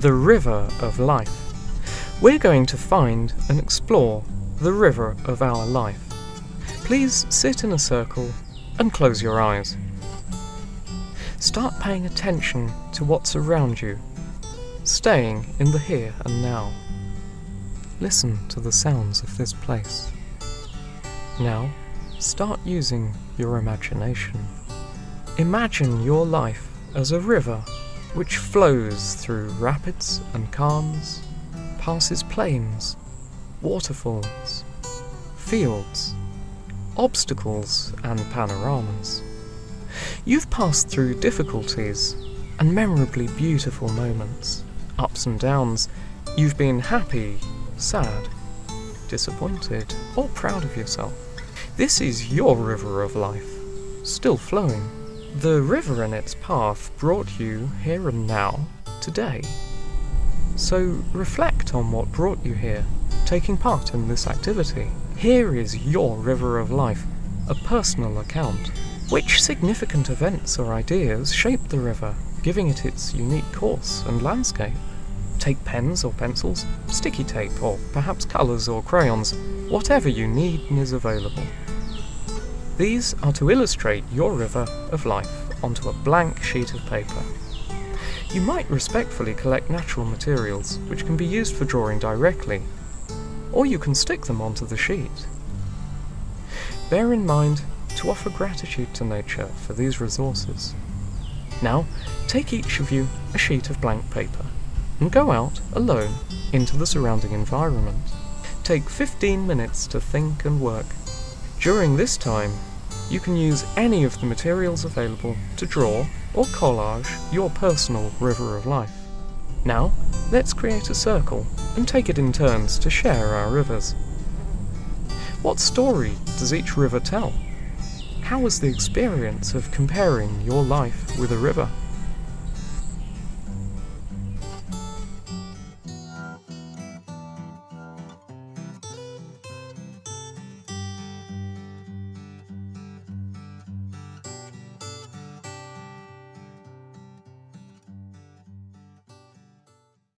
the river of life. We're going to find and explore the river of our life. Please sit in a circle and close your eyes. Start paying attention to what's around you, staying in the here and now. Listen to the sounds of this place. Now, start using your imagination. Imagine your life as a river which flows through rapids and calms, passes plains, waterfalls, fields, obstacles, and panoramas. You've passed through difficulties and memorably beautiful moments, ups and downs. You've been happy, sad, disappointed, or proud of yourself. This is your river of life, still flowing. The river and its path brought you here and now, today. So reflect on what brought you here, taking part in this activity. Here is your river of life, a personal account. Which significant events or ideas shaped the river, giving it its unique course and landscape? Take pens or pencils, sticky tape, or perhaps colours or crayons, whatever you need is available. These are to illustrate your river of life onto a blank sheet of paper. You might respectfully collect natural materials, which can be used for drawing directly, or you can stick them onto the sheet. Bear in mind to offer gratitude to nature for these resources. Now, take each of you a sheet of blank paper and go out alone into the surrounding environment. Take 15 minutes to think and work. During this time, you can use any of the materials available to draw or collage your personal river of life. Now, let's create a circle and take it in turns to share our rivers. What story does each river tell? How was the experience of comparing your life with a river?